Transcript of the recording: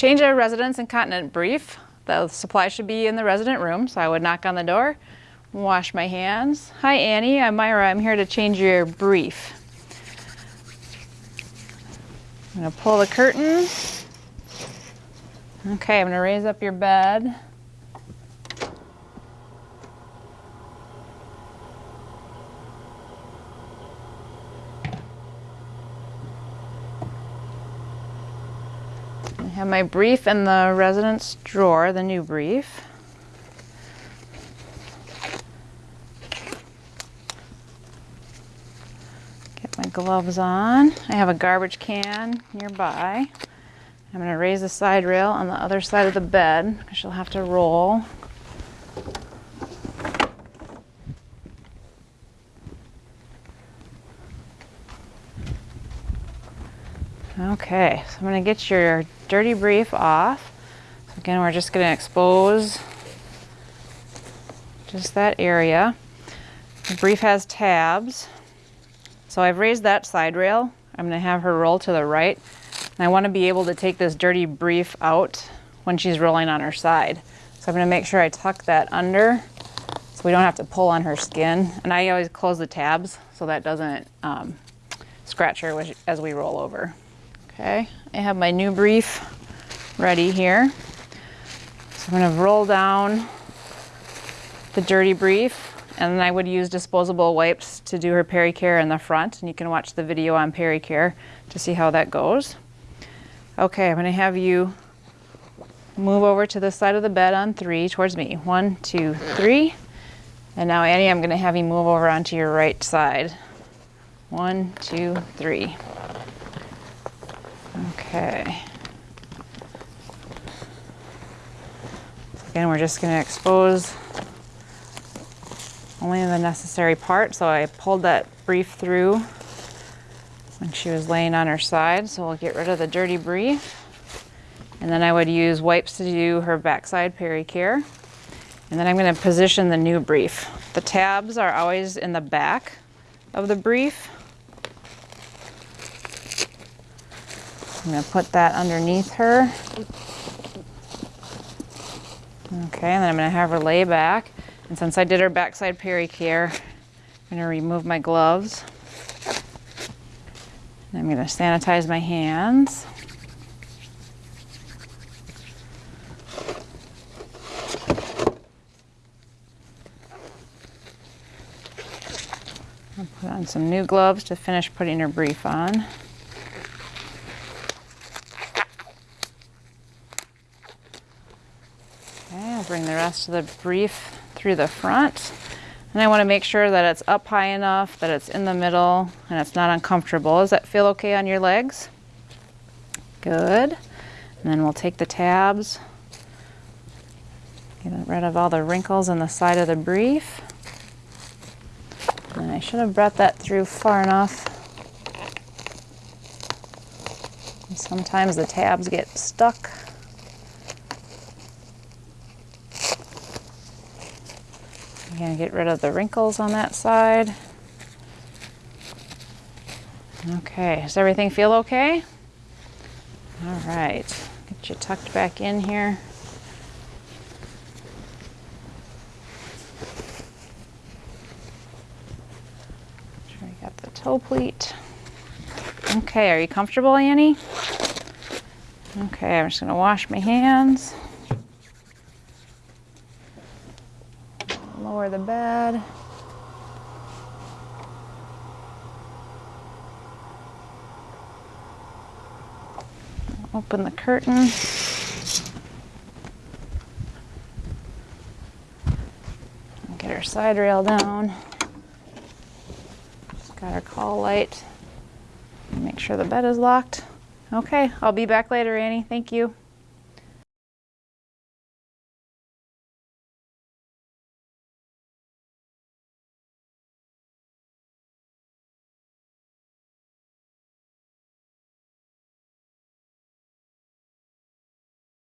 change a residence incontinent brief, the supply should be in the resident room, so I would knock on the door, wash my hands. Hi Annie, I'm Myra, I'm here to change your brief. I'm gonna pull the curtain. Okay, I'm gonna raise up your bed. Have my brief in the residence drawer, the new brief. Get my gloves on. I have a garbage can nearby. I'm going to raise the side rail on the other side of the bed because she'll have to roll. Okay, so I'm going to get your dirty brief off. So again, we're just going to expose just that area. The brief has tabs. So I've raised that side rail. I'm going to have her roll to the right. And I want to be able to take this dirty brief out when she's rolling on her side. So I'm going to make sure I tuck that under so we don't have to pull on her skin. And I always close the tabs so that doesn't um, scratch her as we roll over. Okay, I have my new brief ready here. So I'm going to roll down the dirty brief and then I would use disposable wipes to do her pericare in the front and you can watch the video on pericare to see how that goes. Okay, I'm going to have you move over to the side of the bed on three towards me. One, two, three. And now Annie, I'm going to have you move over onto your right side. One, two, three. Okay. Again, we're just going to expose only the necessary part. So I pulled that brief through when she was laying on her side. So we'll get rid of the dirty brief. And then I would use wipes to do her backside pericare. And then I'm going to position the new brief. The tabs are always in the back of the brief. I'm going to put that underneath her. Okay, and then I'm going to have her lay back. And since I did her backside pericare, I'm going to remove my gloves. And I'm going to sanitize my hands. I'll put on some new gloves to finish putting her brief on. I'll bring the rest of the brief through the front. And I want to make sure that it's up high enough, that it's in the middle, and it's not uncomfortable. Does that feel okay on your legs? Good. And then we'll take the tabs, get rid of all the wrinkles on the side of the brief. And I should have brought that through far enough. sometimes the tabs get stuck. Again, get rid of the wrinkles on that side. Okay, does everything feel okay? All right, get you tucked back in here. Got the toe pleat. Okay, are you comfortable, Annie? Okay, I'm just gonna wash my hands. Lower the bed. Open the curtain. Get our side rail down. Just got our call light. Make sure the bed is locked. Okay, I'll be back later, Annie. Thank you.